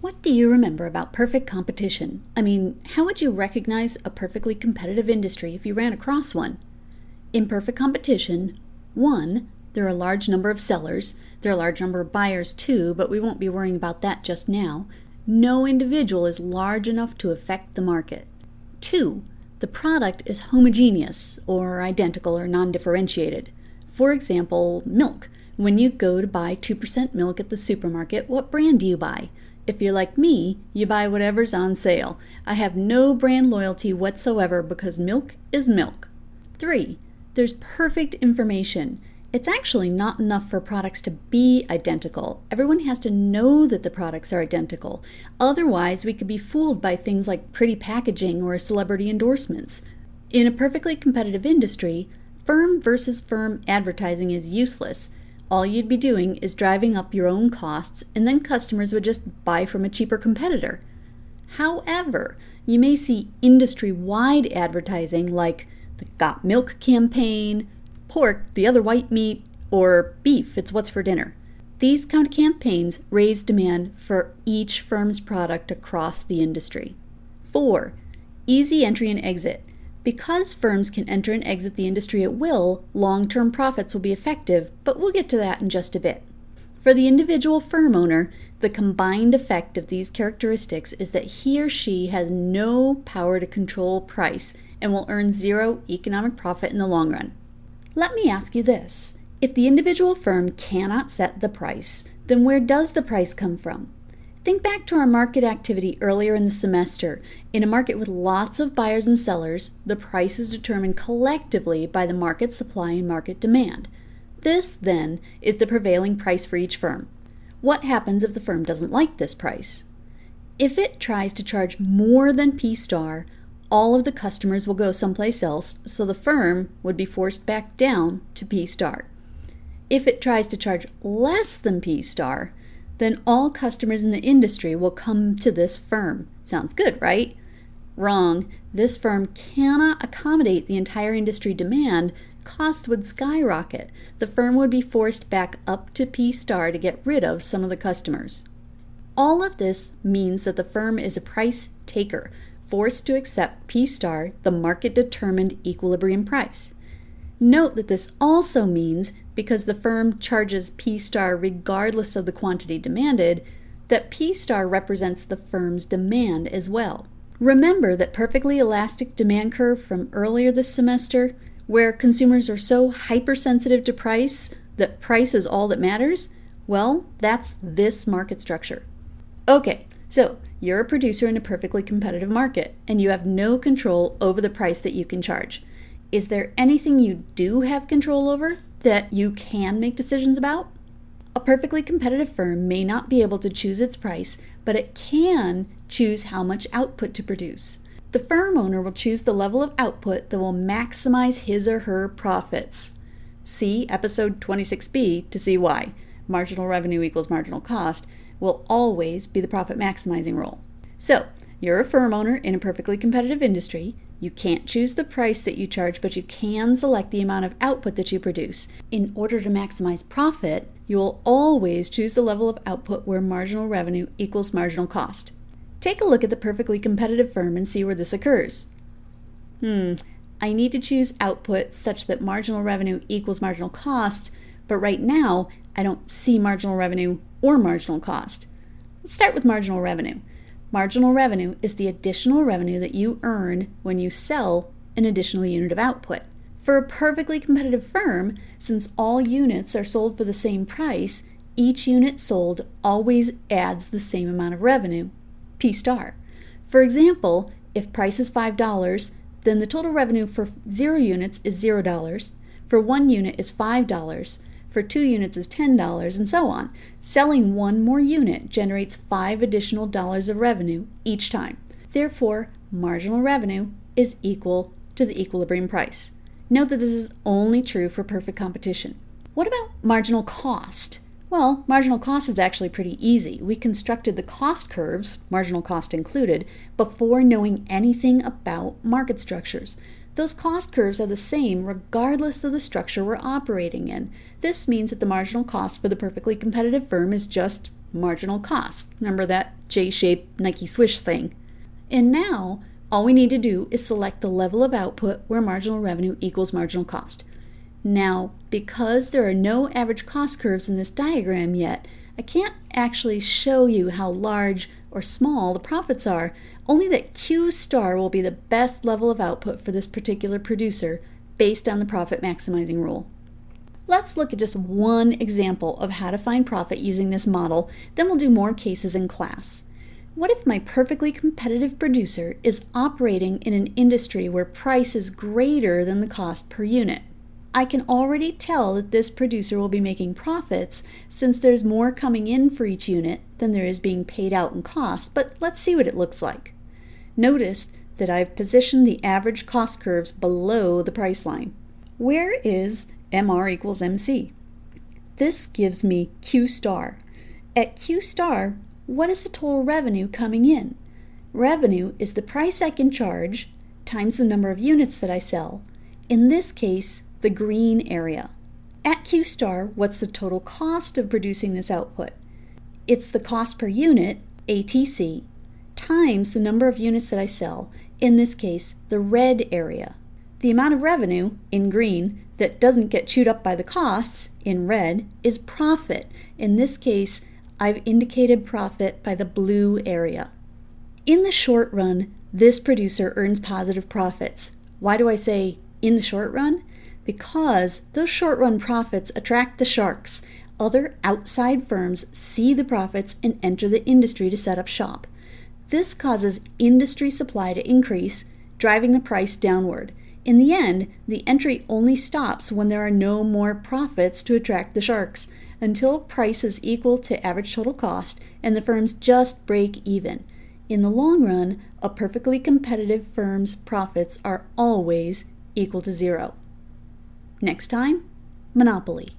What do you remember about perfect competition? I mean, how would you recognize a perfectly competitive industry if you ran across one? In perfect competition, one, there are a large number of sellers. There are a large number of buyers too, but we won't be worrying about that just now. No individual is large enough to affect the market. Two, the product is homogeneous or identical or non differentiated. For example, milk. When you go to buy 2% milk at the supermarket, what brand do you buy? If you're like me, you buy whatever's on sale. I have no brand loyalty whatsoever because milk is milk. 3. There's perfect information. It's actually not enough for products to be identical. Everyone has to know that the products are identical. Otherwise, we could be fooled by things like pretty packaging or celebrity endorsements. In a perfectly competitive industry, firm versus firm advertising is useless all you'd be doing is driving up your own costs, and then customers would just buy from a cheaper competitor. However, you may see industry wide advertising like the Got Milk campaign, pork, the other white meat, or beef, it's what's for dinner. These kind of campaigns raise demand for each firm's product across the industry. 4. Easy entry and exit. Because firms can enter and exit the industry at will, long term profits will be effective, but we'll get to that in just a bit. For the individual firm owner, the combined effect of these characteristics is that he or she has no power to control price and will earn zero economic profit in the long run. Let me ask you this if the individual firm cannot set the price, then where does the price come from? Think back to our market activity earlier in the semester. In a market with lots of buyers and sellers, the price is determined collectively by the market supply and market demand. This, then, is the prevailing price for each firm. What happens if the firm doesn't like this price? If it tries to charge more than P star, all of the customers will go someplace else, so the firm would be forced back down to P star. If it tries to charge less than P star, then all customers in the industry will come to this firm. Sounds good, right? Wrong. This firm cannot accommodate the entire industry demand. Cost would skyrocket. The firm would be forced back up to P star to get rid of some of the customers. All of this means that the firm is a price taker, forced to accept P star, the market determined equilibrium price. Note that this also means because the firm charges P star regardless of the quantity demanded, that P star represents the firm's demand as well. Remember that perfectly elastic demand curve from earlier this semester, where consumers are so hypersensitive to price that price is all that matters? Well, that's this market structure. Okay, so you're a producer in a perfectly competitive market, and you have no control over the price that you can charge. Is there anything you do have control over that you can make decisions about? A perfectly competitive firm may not be able to choose its price, but it can choose how much output to produce. The firm owner will choose the level of output that will maximize his or her profits. See episode 26b to see why. Marginal revenue equals marginal cost will always be the profit maximizing role. So, you're a firm owner in a perfectly competitive industry. You can't choose the price that you charge, but you can select the amount of output that you produce. In order to maximize profit, you will always choose the level of output where marginal revenue equals marginal cost. Take a look at the perfectly competitive firm and see where this occurs. Hmm, I need to choose output such that marginal revenue equals marginal cost, but right now I don't see marginal revenue or marginal cost. Let's start with marginal revenue. Marginal revenue is the additional revenue that you earn when you sell an additional unit of output. For a perfectly competitive firm, since all units are sold for the same price, each unit sold always adds the same amount of revenue, P star. For example, if price is $5, then the total revenue for 0 units is $0, for 1 unit is $5, for two units is $10, and so on. Selling one more unit generates five additional dollars of revenue each time. Therefore, marginal revenue is equal to the equilibrium price. Note that this is only true for perfect competition. What about marginal cost? Well, marginal cost is actually pretty easy. We constructed the cost curves, marginal cost included, before knowing anything about market structures. Those cost curves are the same regardless of the structure we're operating in. This means that the marginal cost for the perfectly competitive firm is just marginal cost. Remember that J-shaped Nike swish thing? And now, all we need to do is select the level of output where marginal revenue equals marginal cost. Now, because there are no average cost curves in this diagram yet, I can't actually show you how large or small the profits are, only that Q star will be the best level of output for this particular producer based on the profit maximizing rule. Let's look at just one example of how to find profit using this model, then we'll do more cases in class. What if my perfectly competitive producer is operating in an industry where price is greater than the cost per unit? I can already tell that this producer will be making profits since there's more coming in for each unit than there is being paid out in cost, but let's see what it looks like. Notice that I've positioned the average cost curves below the price line. Where is MR equals MC? This gives me Q star. At Q star, what is the total revenue coming in? Revenue is the price I can charge times the number of units that I sell. In this case, the green area. At Q star, what's the total cost of producing this output? It's the cost per unit, ATC, times the number of units that I sell, in this case, the red area. The amount of revenue, in green, that doesn't get chewed up by the costs, in red, is profit. In this case, I've indicated profit by the blue area. In the short run, this producer earns positive profits. Why do I say in the short run? Because those short run profits attract the sharks. Other outside firms see the profits and enter the industry to set up shop. This causes industry supply to increase, driving the price downward. In the end, the entry only stops when there are no more profits to attract the sharks, until price is equal to average total cost and the firms just break even. In the long run, a perfectly competitive firm's profits are always equal to zero. Next time, Monopoly.